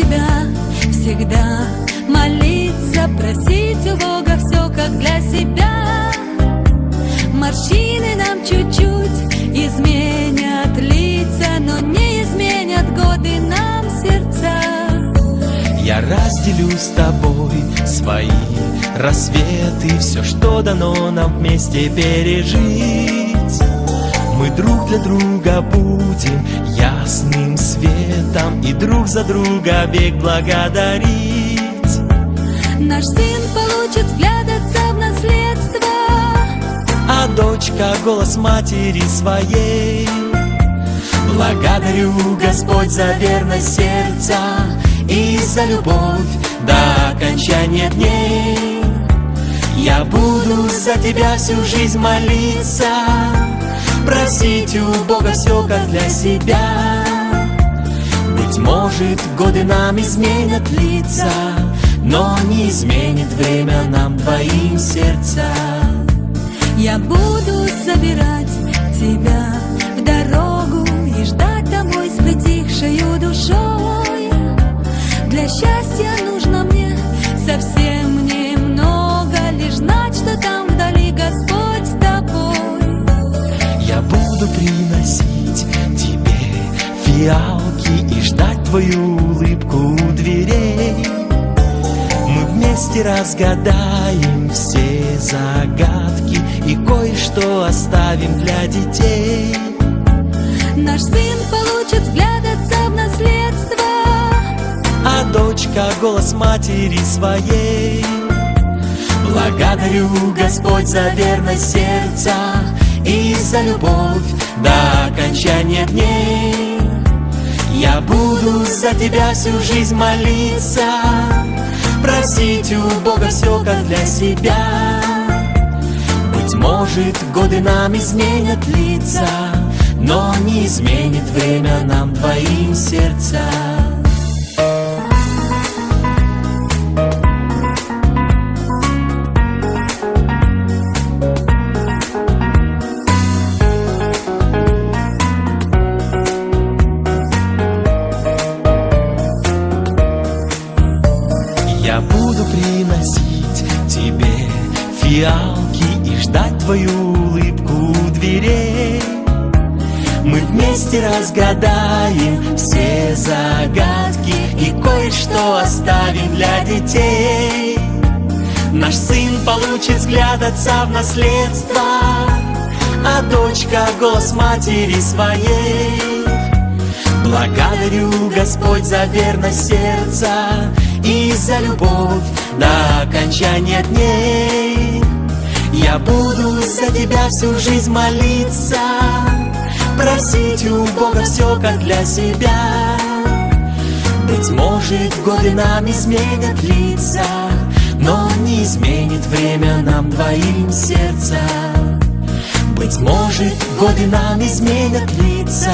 тебя всегда. Молиться, просить у Бога все как для себя. Морщины нам чуть-чуть изменят лица Но не изменят годы нам сердца. Я разделю с тобой свои рассветы Все, что дано нам вместе пережить. Мы друг для друга будем ясны светом и друг за друга век благодарить. Наш сын получит взгляд отца в наследство, а дочка голос матери своей. Благодарю, Господь, за верность сердца и за любовь до окончания дней. Я буду за тебя всю жизнь молиться, просить у Бога все как для себя. Может, годы нам изменят лица, но не изменит время нам двоим сердца. Я буду забирать тебя в дорогу И ждать домой с притихшей душой. Для счастья нужно вместе разгадаем все загадки И кое-что оставим для детей. Наш сын получит взгляд отца в наследство А дочка голос матери своей. Благодарю, Господь, за верность сердца И за любовь до окончания дней. Я буду за тебя всю жизнь молиться Просить у Бога все как для себя. Быть может, годы нам изменят лица Но не изменит время нам двоим сердца фиалки и ждать твою улыбку у дверей. Мы вместе разгадаем все загадки и кое-что оставим для детей. Наш сын получит взгляд отца в наследство, а дочка голос матери своей. Благодарю, Господь, за верность сердца за любовь до окончания дней. Я буду за тебя всю жизнь молиться, просить у Бога все как для себя. Быть может, годы нам изменят лица, но не изменит время нам двоим сердца. Быть может, годы нам изменят лица,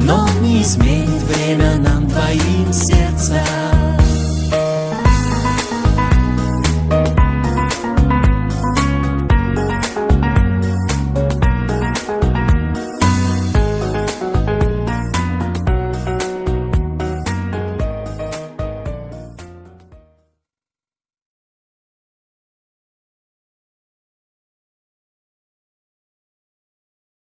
но не изменит время нам.